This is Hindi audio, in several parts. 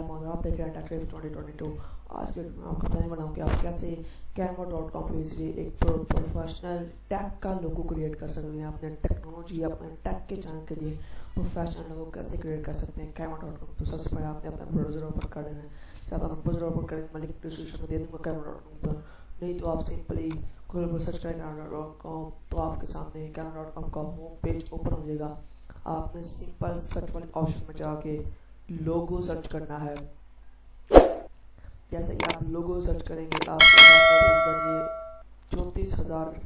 मैं मौजूद आप देख रहे हैं टेक्रेव ट्वेंटी ट्वेंटी टू आज के मैं आपको बताने वाला हूँ कि आप कैसे कैमो डॉट कॉम पे इसलिए एक प्रोफेशनल टैग का लोगो क्रिएट कर सकते हैं, अपने टेक्नोलॉजी अपने टैग के चैनल के लिए प्रोफेशनल लोगो कैसे क्रिएट कर सकते हैं कैमो डॉट कॉम तो सबसे पहले आपने अपना ब्राउज़र ओपन कर देना है। जब आप ब्राउज़र ओपन करेंगे, मैं लिंक डिस्क्रिप्शन में दे दूँगा कैमो डॉट कॉम पर। नहीं तो आप सिंपली गूगल पर सर्च करें कैमरा डॉट कॉम तो आपके सामने कैमरा डॉट कॉम का होम पेज ओपन हो जाएगा। आपने सिंपल सर्च वाले ऑप्शन में जाके लोगो सर्च करना है। जैसे कि आप लोगो सर्च करेंगे तो आपके चौंतीस हज़ार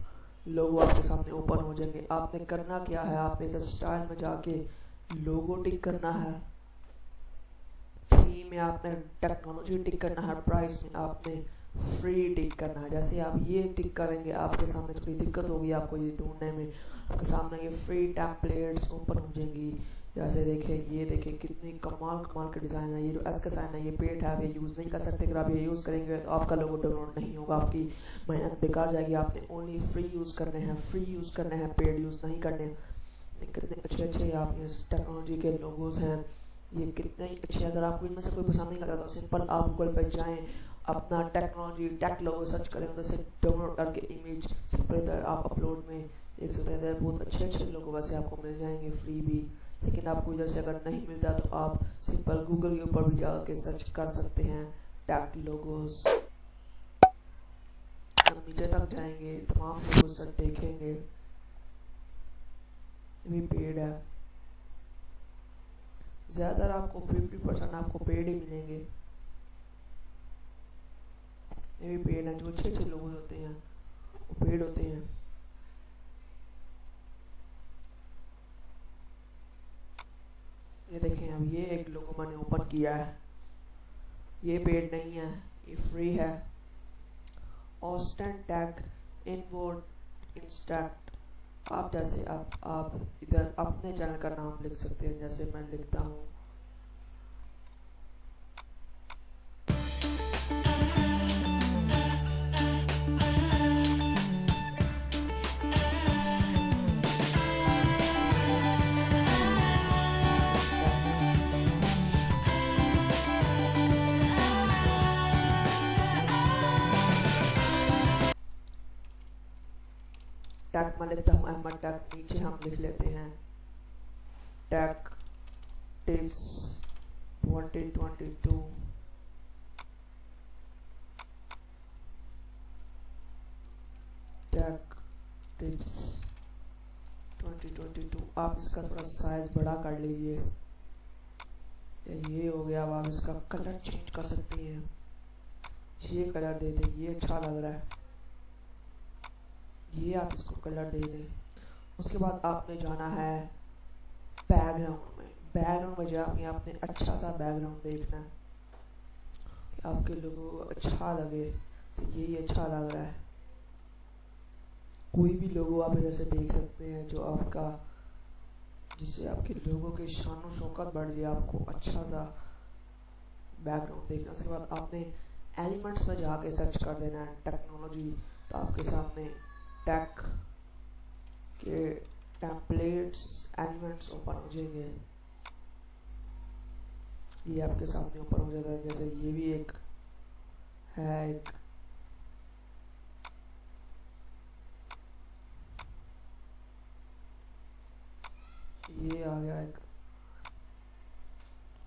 लोगो आपके सामने ओपन हो जाएँगे। आपने करना क्या है? आपने इधर स्टाइल में जाके लोगो टिक करना है। में आपने टेक्नोलॉजी टिक करना है। प्राइस में आपने फ्री टिक करना है। जैसे आप ये टिक करेंगे, आपके सामने थोड़ी दिक्कत होगी आपको ये ढूँढने में। आपके सामने ये फ्री टैम्पलेट्स ओपन हो जाएँगी। जैसे देखें, ये देखें कितने कमाल कमाल के डिज़ाइन है। ये जो एस का साइन है, ये पेड है ये यूज़ नहीं कर सकते। अगर आप ये यूज़ करेंगे तो आपका लोगो डाउनलोड नहीं होगा। आपकी मेहनत बेकार जाएगी। आपने ओनली फ्री यूज़ करने हैं फ्री यूज़ करने हैं पेड यूज़ नहीं करने। कितने अच्छे अच्छे आप ये टेक्नोलॉजी के लोगोज हैं। ये कितने अच्छे अगर आपको इनमें से कोई पसंद नहीं लगा तो सिंपल आप गूगल पर जाएँ, अपना टेक्नोलॉजी टेक लोगो सर्च करें, उधर से डाउनलोड करके इमेज सिंपल इधर आप अपलोड में देख सकते हैं। इधर बहुत अच्छे अच्छे लोगों वैसे आपको मिल जाएँगे फ्री भी। लेकिन आपको इधर से अगर नहीं मिलता तो आप सिंपल गूगल के ऊपर भी जाके सर्च कर सकते हैं। टैग लोगोस हम नीचे तक जाएँगे, तमाम लोगों सब देखेंगे। भी पेड है। ज़्यादातर आपको 50 परसेंट आपको पेड ही मिलेंगे। ये भी पेड हैं। जो अच्छे अच्छे लोग होते हैं, वो पेड होते हैं ये देखें अब ये एक लोगो मैंने ओपन किया है। ये पेड नहीं है, ये फ्री है। ऑस्टन टैग इनवोर्ड इंस्टैक्ट आप जैसे आप आप इधर अपने चैनल का नाम लिख सकते हैं, जैसे मैं लिखता हूँ। टैग में लिखता हूँ अहमद टैक नीचे हम लिख लेते हैं। टैक टिप्स 2022 टैक टिप्स 2022 आप इसका थोड़ा साइज़ बड़ा कर लीजिए। ये हो गया, अब आप इसका कलर चेंज कर सकती हैं। ये कलर दे दें, ये अच्छा लग रहा है। ये आप इसको कलर दे दें। उसके बाद आपने जाना है बैकग्राउंड में। बैकग्राउंड में जाके आपने अच्छा सा बैकग्राउंड देखना है। कि आपके लोगों को अच्छा लगे। ये ही अच्छा लग रहा है। कोई भी लोगो आप इधर से देख सकते हैं जो आपका, जिससे आपके लोगों के शान शौकत बढ़ जाए, आपको अच्छा सा बैकग्राउंड देखना उसके बाद आपने एलिमेंट्स में जाके सर्च कर देना है। टेक्नोलॉजी तो आपके सामने टैग के टेम्पलेट्स एलिमेंट्स ओपन हो जाएँगे। ये आपके सामने ओपन हो जाता है। जैसे ये भी एक है, एक ये आ गया, एक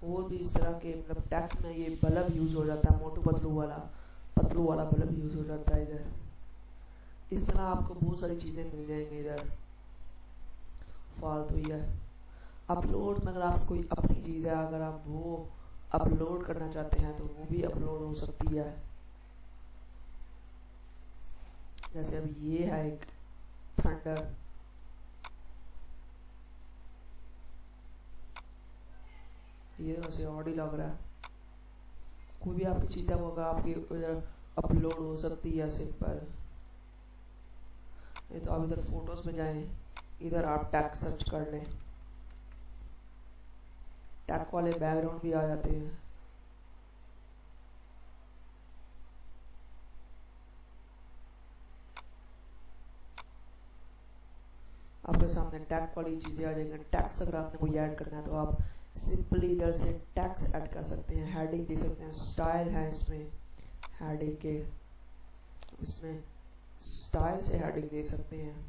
और भी इस तरह के मतलब टैग में ये बल्ब यूज़ हो जाता है, मोटू पतलू वाला पतलू वाला बल्ब यूज़ हो जाता है इधर। इस तरह आपको बहुत सारी चीज़ें मिल जाएँगी इधर। फालतू ही है। अपलोड में अगर आप कोई अपनी चीज़ है, अगर आप वो अपलोड करना चाहते हैं तो वो भी अपलोड हो सकती है। जैसे अब ये है एक थंडर ये वैसे ऑडी लग रहा है। कोई भी आपकी चीज़ है, वो अगर आपकी अपलोड हो सकती है सिंपल नहीं तो आप इधर फ़ोटोज़ में जाएँ, इधर आप टैग सर्च कर लें। टैग वाले बैकग्राउंड भी आ जाते हैं। आपके सामने टैग वाली चीज़ें आ जाएँगी। टैक्स अगर आपने कोई ऐड करना है तो आप सिंपली इधर से टैक्स ऐड कर सकते हैं। हेडिंग दे सकते हैं। स्टाइल है इसमें। हेडिंग के। इसमें स्टाइल से हेडिंग दे सकते हैं।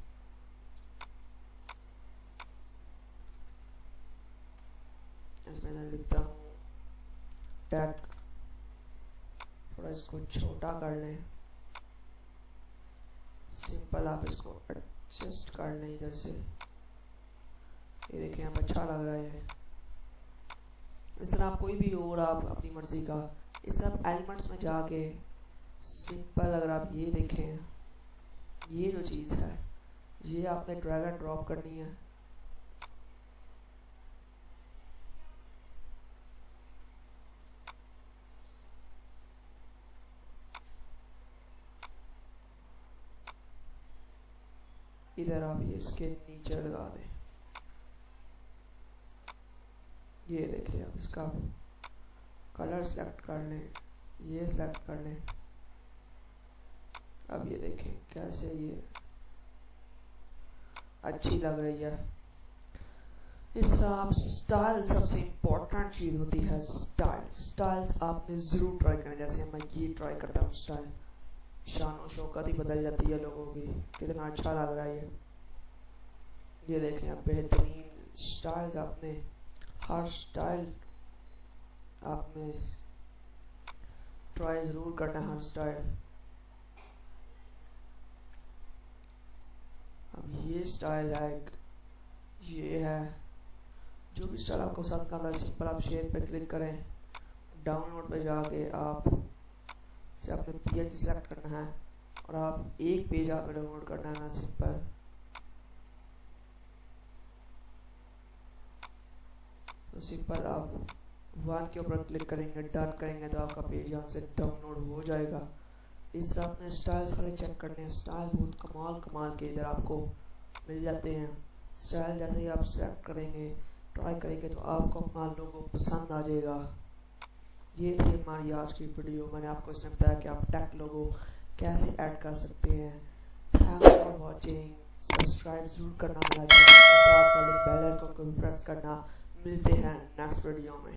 इसमें मैं लिखता हूँ, टैग। थोड़ा इसको छोटा कर लें। सिंपल आप इसको एडजस्ट कर लें इधर से। ये देखिए, यहाँ अच्छा लग रहा है। इस तरह आप कोई भी और आप अपनी मर्ज़ी का, इस तरह आप एलिमेंट्स में जाके सिंपल अगर आप ये देखें ये जो चीज़ है, ये आपने ड्रैग एंड ड्रॉप करनी है। इधर आप ये इसके नीचे लगा दें। ये देखिए आप इसका कलर सेलेक्ट कर लें, ये सेलेक्ट कर लें। अब ये देखें, कैसे ये अच्छी लग रही है। इस तरह आप स्टाइल सबसे इम्पोर्टेंट चीज़ होती है स्टाइल स्टाइल्स आपने ज़रूर ट्राई करना, जैसे मैं ये ट्राई करता हूँ स्टाइल शान शौकत ही बदल जाती है लोगों की, कितना अच्छा लग रहा है ये। ये देखें, आप बेहतरीन स्टाइल्स आपने, हर स्टाइल आपने ट्राई ज़रूर करना हर स्टाइल अब ये स्टाइल है ये है। जो भी स्टाइल आपको पसंद करना है सिंपल आप शेयर पे क्लिक करें। डाउनलोड पे जाके आप से आपने पी एच सेलेक्ट करना है और आप एक पेज आपने डाउनलोड करना है ना सिंपल तो सिंपल आप वन के ऊपर क्लिक करेंगे डन करेंगे तो आपका पेज यहाँ से डाउनलोड हो जाएगा। इस तरह अपने स्टाइल्स खाली चेक करने हैं। स्टाइल बहुत कमाल कमाल के इधर आपको मिल जाते हैं। स्टाइल जैसे ही आप सेलेक्ट करेंगे ट्राई करेंगे तो आपको अपना लोगो पसंद आ जाएगा। ये थी हमारी आज की वीडियो मैंने आपको इसमें बताया कि आप टैग लोगो कैसे ऐड कर सकते हैं। थैंक फॉर वॉचिंग सब्सक्राइब ज़रूर करना। मेरा चैनल बेल आइकन को भी प्रेस करना। मिलते हैं नेक्स्ट वीडियो में।